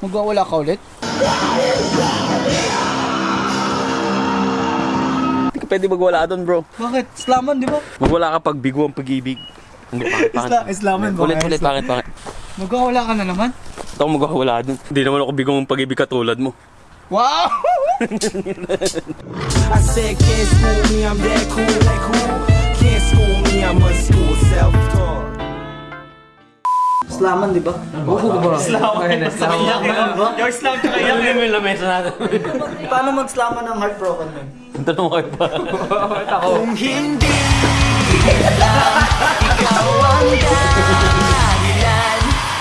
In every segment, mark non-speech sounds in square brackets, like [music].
Magwawala ka ulit? Hindi ka pwede magwala doon, bro. Bakit? Islaman, di ba? Magwala ka pag bigo ang pag-ibig. Hindi, [laughs] pangit, pangit. Isla- Islaman ba? Ulit, ulit, pangit, pangit. Magwawala ka na naman? Ito ako magwawala doon. Hindi naman ako bigo ang pag-ibig katulad mo. Wow! [laughs] I said, can't school me, I'm that cool, that cool. Can't school me, I'm a school. Islaman, di ba? Oo, ba? Islaman. Islaman. Yung Islam tsaka yan. Yung yung lamesa natin. Paano mag-Islaman ng heartbroken man? Tanong kayo pa. Kung hindi,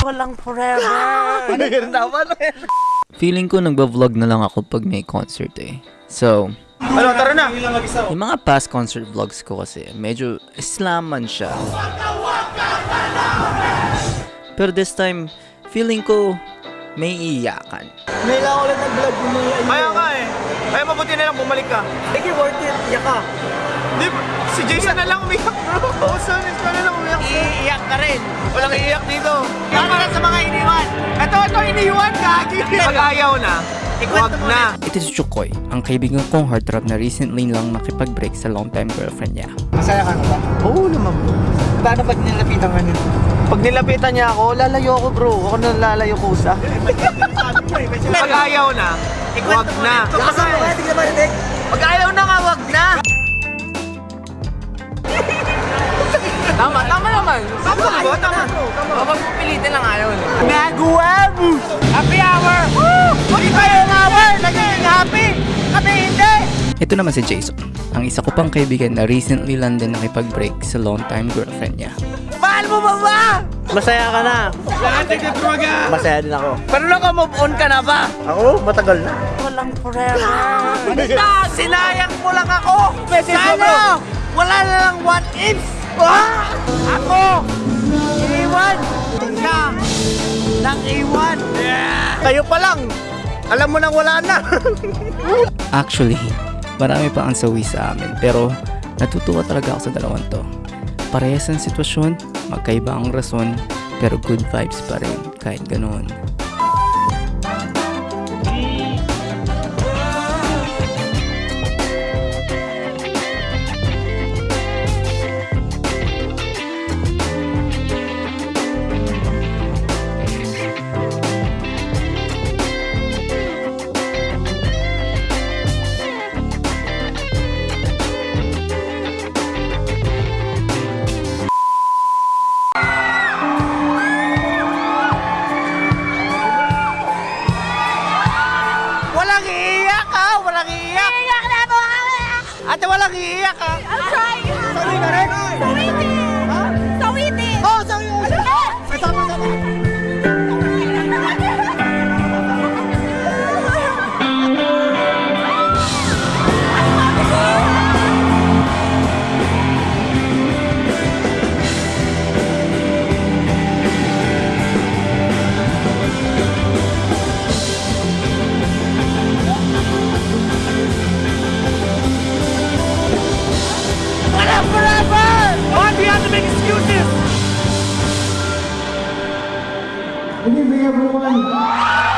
walang forever. Feeling ko nagba-vlog na lang ako pag may concert eh. So, Ano, tara na. yung mga past concert vlogs ko kasi, medyo islaman siya. Pero this time, feeling ko may iyakan. May lang ulit nag-vlog yung ano. Kaya nga eh. Kaya mabuti na lang bumalik ka. Sige, worth it. Iyak ka. Di, si Jason na lang umiyak bro. Oo, Sonis ka na lang umiyak. Iiyak ka rin. Walang iiyak dito. Tama na sa mga iniwan. Ito, ito, iniwan, gagi. Pag ayaw na, wag na. Ito si Chukoy, ang kaibigan kong heartthrob na recently lang nakipag-break sa long-time girlfriend niya. Masaya ka na ba? Oo naman bro. Paano pag nilapitan ka nito? Pag nilapitan niya ako, lalayo ako bro. Ako na lalayo kusa. [laughs] Pag ayaw na, wag na. Kaya, tignan marinig. Pag ayaw na nga, wag na. Tama, tama naman. Tama ba? Tama. Kapag pilitin lang ayaw. Nagawa mo! Happy hour! Woo! Ng hour! Naging happy! Kami hindi! Ito naman si Jason, ang isa ko pang kaibigan na recently lang din nakipag-break sa long-time girlfriend niya. Mahal mo ba ba? Masaya ka na. Masaya din ako. Pero naka-move on ka na ba? Ako, matagal na. Walang forever. Basta, sinayang mo lang ako. Sana, wala na lang what ifs. Ah! Ako, iwan siya ng iwan. Kayo pa lang. Alam mo nang wala na. [laughs] Actually, marami pa ang sawi sa amin pero natutuwa talaga ako sa dalawang to. Parehas ang sitwasyon, magkaiba ang rason, pero good vibes pa rin kahit ganoon. Good evening, everyone.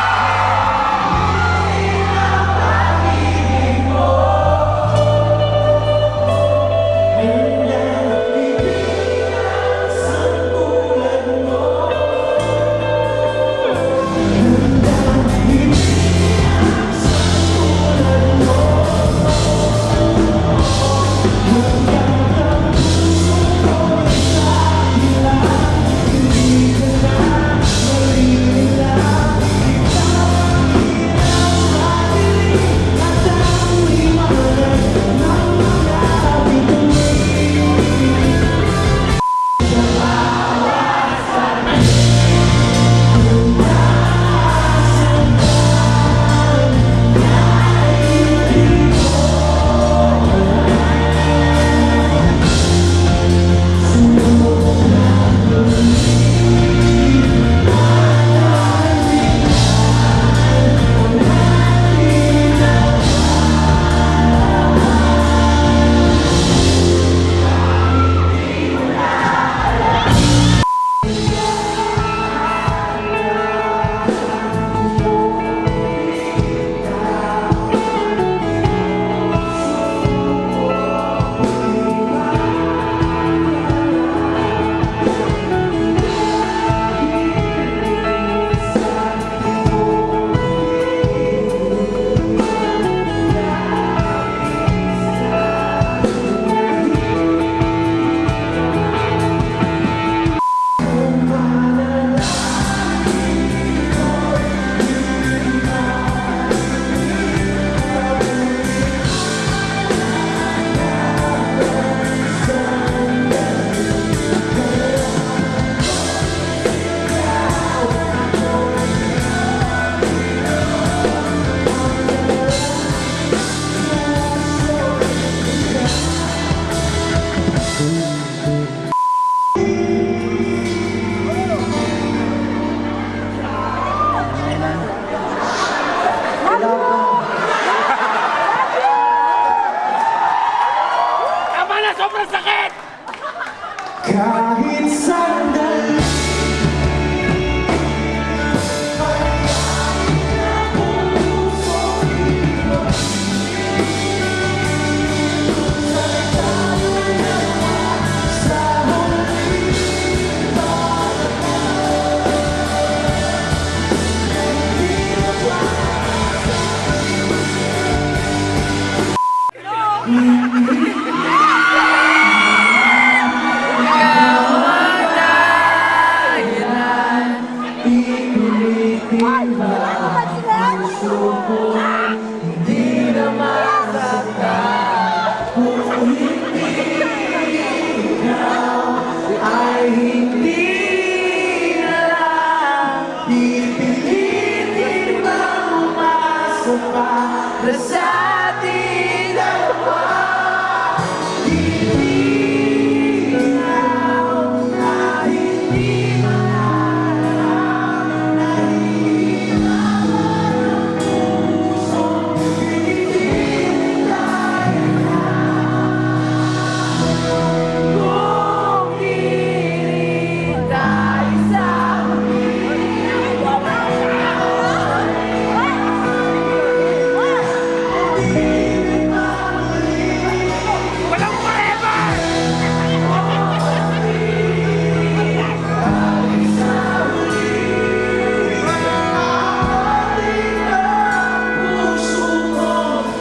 kahit sandali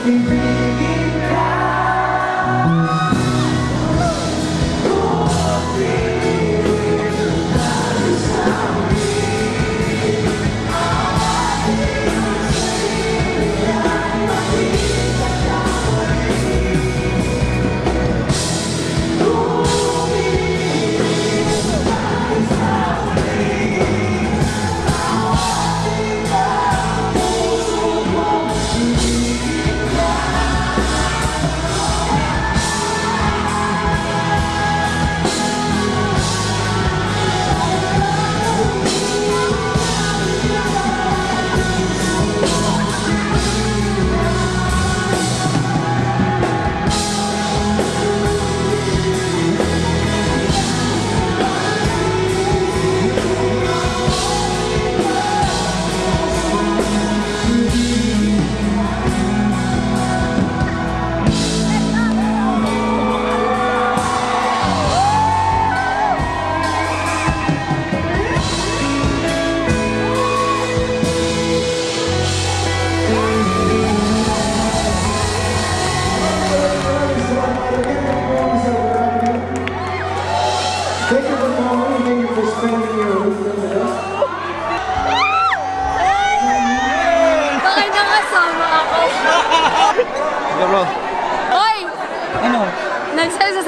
Bakit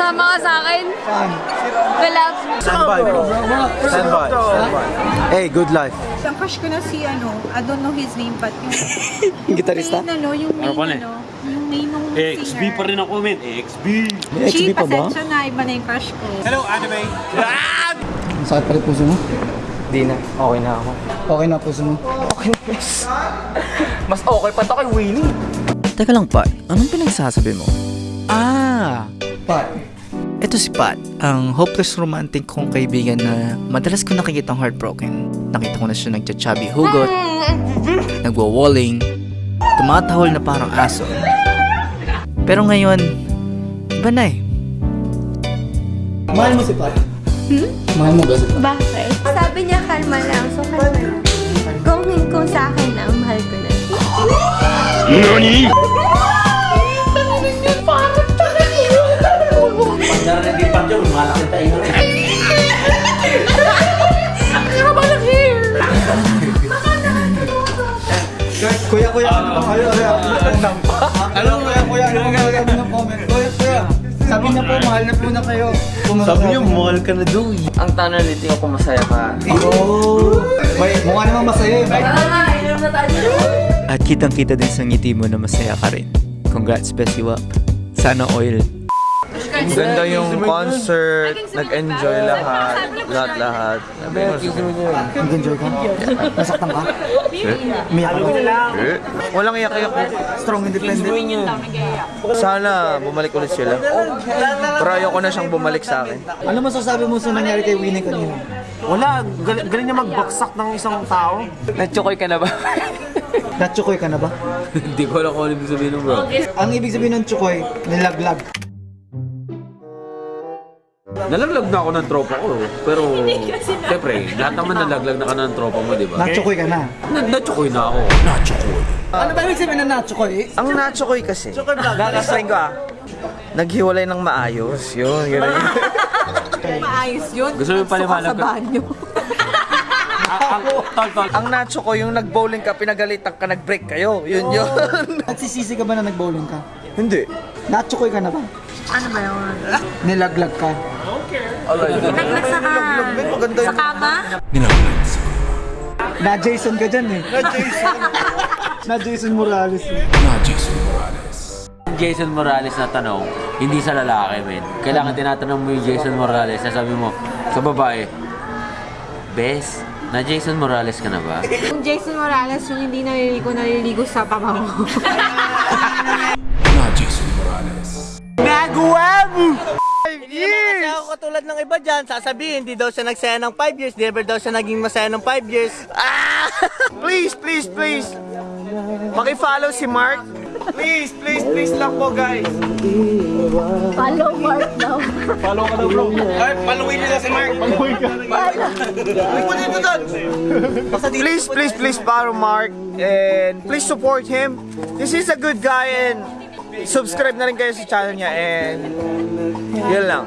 Nagsasama ka sa akin? Saan? Standby, bro. Standby. Standby. Hey, good life. Ang crush ko na si ano, I don't know his name but yung [laughs] Yung gitarista? main ano, yung main Ano pa na ano, yung main nung Eh, singer. XB pa rin ako, men. XB. May XB pa ba? pasensya na, iba na yung crush ko. Hello, anime. Ang sakit pa rin puso mo? Di na. Okay na ako. Okay na puso mo? Mas okay pa to kay Winnie. Teka lang, Pat. Anong pinagsasabi mo? Ah! Pat. Ito si Pat, ang hopeless romantic kong kaibigan na madalas ko nakikitang heartbroken. Nakita ko na siya nagcha-chubby hugot, [laughs] nagwa-walling, tumatahol na parang aso. Pero ngayon, iba na eh. Mahal mo si Pat? Hmm? Mahal mo ba si Pat? Bakit? Sabi niya kalma lang, so kalma lang. Kung, kung sa akin na, mahal ko na. Kuya, kuya, ano ba kayo? Kuya, ano kuya, kuya, ano ba kayo ng comment? Kuya, kuya, sabi niya po, mahal na po na kayo. Sabi niya, mahal ka na daw eh. Ang tanong nito ako masaya ka. Oh, may, mukha naman masaya eh. At kitang-kita din sa ngiti mo na masaya ka rin. Congrats, Bessie Wap. Sana oil. Ganda yung concert. Nag-enjoy lahat. Lahat-lahat. Nag-enjoy ka? Nasaktan ka? Umiyak ka? Eh, Walang iyak-iyak. Strong independent. Sana bumalik ulit sila. Pero ayoko na siyang bumalik sa akin. Ano masasabi mo sa nangyari kay Winnie kanina? Wala, galing, galing niya magbaksak ng isang tao. Natsukoy ka na ba? Natsukoy ka na ba? [laughs] Hindi ko alam kung ano ibig sabihin ng bro. Ang ibig sabihin ng tsukoy, nilaglag. Nalaglag na ako ng tropa ko. Pero, [laughs] siyempre, lahat naman nalaglag na ka ng tropa mo, di ba? Natsukoy ka na. Na- Natsukoy na ako. Ano ba ibig sabihin ng natsukoy? Ang natsukoy kasi. Gagastrain ko ah. Naghiwalay ng maayos. Yun, gano'n. Maayos yun. Gusto mo yung paliwanag ko? Sa banyo. ang, tol, tol. Ang nacho ko, yung nag-bowling ka, pinagalitan ka, nag-break kayo. Yun yun. Nagsisisi ka ba na nag-bowling ka? Hindi. Natsukoy ka na ba? Ano ba yun? Nilaglag ka? Naglag sa ka. Maganda Sa kama? Na Jason ka dyan eh. Na Jason. [laughs] na Jason Morales eh. Jason Morales na tanong, hindi sa lalaki, men. Kailangan tinatanong mo yung Jason Morales, sasabi mo sa babae, Bes, na Jason Morales ka na ba? [laughs] Yung Jason Morales, yung hindi naliligo, naliligo sa [laughs] pabango. Hindi naman kasi ako katulad ng iba dyan, sasabihin, hindi daw siya nagsaya ng 5 years, never daw siya naging masaya ng 5 years. Ah! [laughs] please, please, please. Paki-follow si Mark. Please, please, please lang po, guys. Follow Mark daw. Mark, paluin nila si Mark. Paluin ka. dito doon. Please, please, please follow Mark and please support him. This is a good guy and subscribe na rin kayo sa channel niya and yun lang.